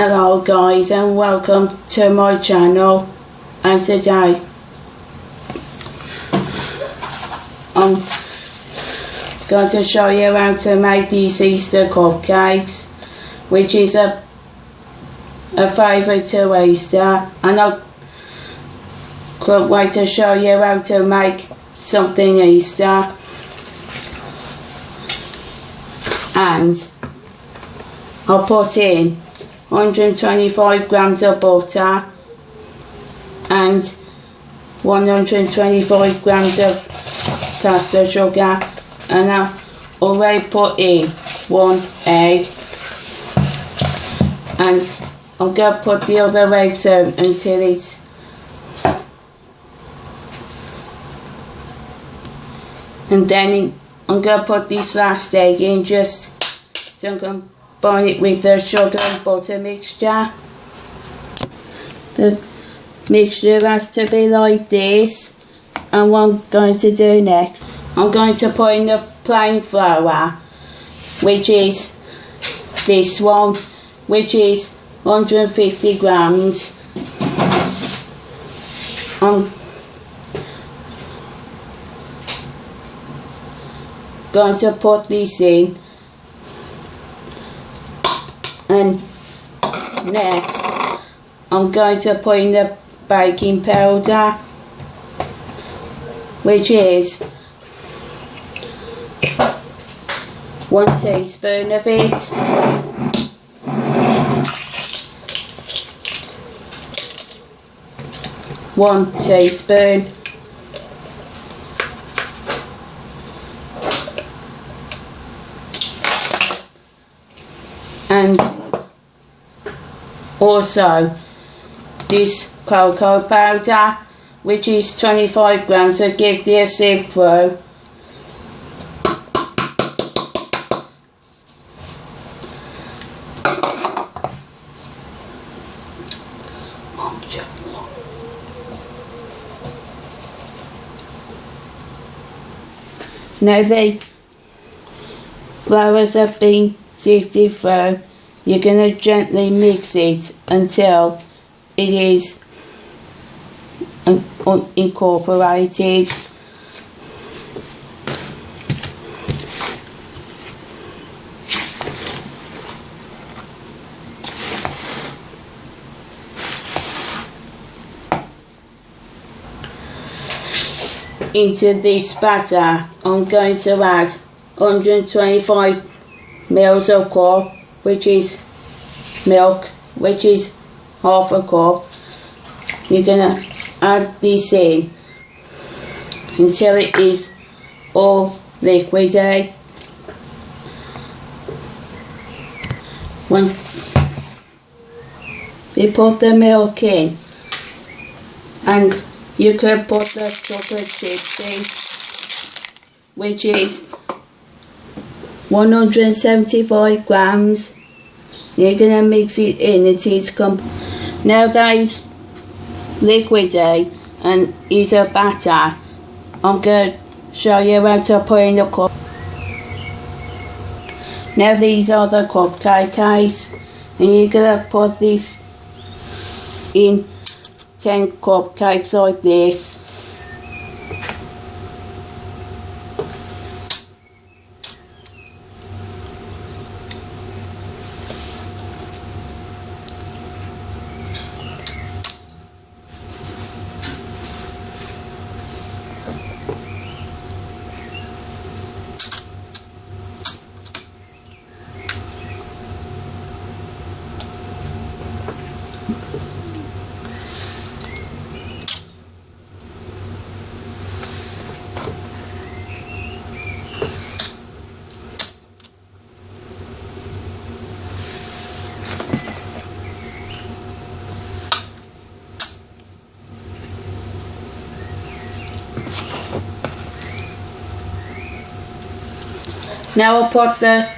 Hello guys and welcome to my channel. And today I'm going to show you how to make these Easter cupcakes which is a a favourite to Easter. And I can't wait to show you how to make something Easter. And I'll put in 125 grams of butter and 125 grams of caster sugar. And I've already put in one egg. And I'm going to put the other eggs out until it's and then I'm going to put this last egg in just so I'm going combine it with the sugar and butter mixture. The mixture has to be like this. And what I'm going to do next I'm going to put in the plain flour which is this one which is 150 grams. I'm going to put this in and next I'm going to put in the baking powder which is one teaspoon of it. One teaspoon and also this cocoa powder which is 25 grams so give the sieve through Now the flours have been sifted through you're going to gently mix it until it is incorporated. Into this batter I'm going to add 125 mils of coffee which is milk, which is half a cup. You're gonna add this in until it is all liquidy. Eh? When you put the milk in and you could put the chocolate chips in which is 175 grams. You're gonna mix it in until it's come. Now that is liquid day and it's a batter. I'm gonna show you how to put in the cup. Now these are the cupcakes and you're gonna put this in 10 cupcakes like this Now I'll put the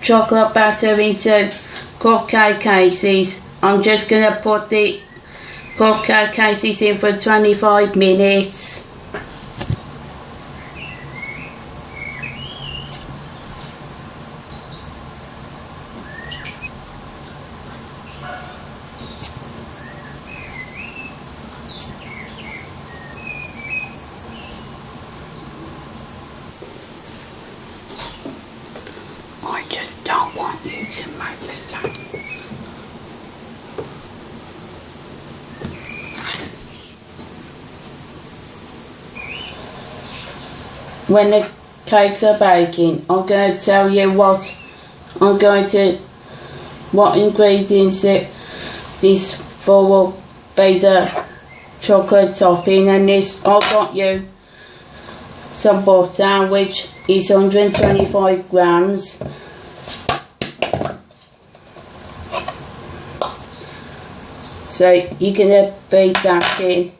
chocolate batter into cupcake cases. I'm just going to put the cupcake cases in for 25 minutes. Just don't want you to make mistake. When the cakes are baking, I'm going to tell you what I'm going to, what ingredients it is for will be the chocolate topping and this I've got you some butter which is 125 grams so you're going to beat that in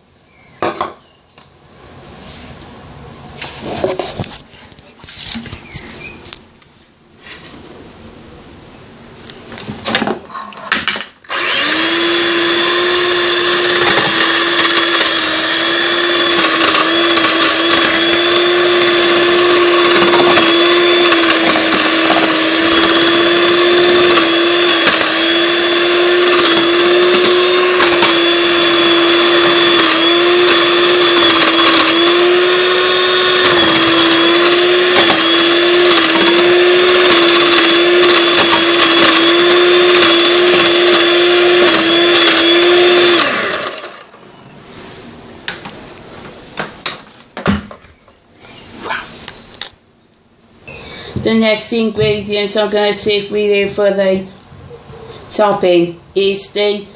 The next ingredient I'm going to see do for the topping is the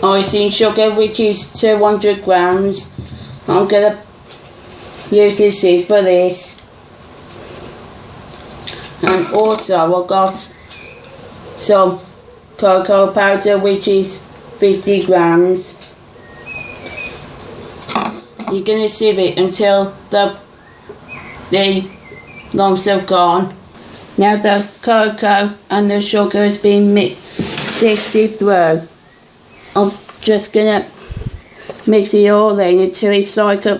icing sugar which is 200 grams. I'm going to use this sieve for this. And also I've got some cocoa powder which is 50 grams. You're going to sieve it until the the lumps have gone. Now the cocoa and the sugar has been mixed through. I'm just gonna mix it all in until it's like a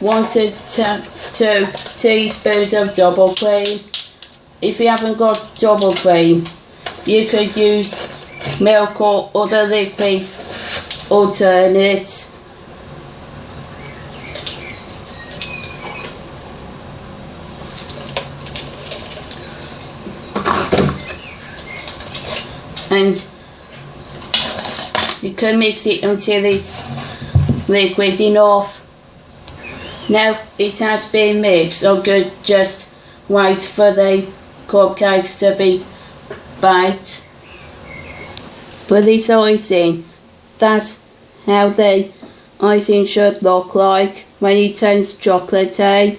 1 to two, teaspoons of double cream. If you haven't got double cream, you could use milk or other liquid alternate. And you can mix it until it's liquid enough. Now it has been mixed, so good just wait for the cupcakes to be baked. For this icing, that's how the icing should look like when it turns chocolatey. Eh?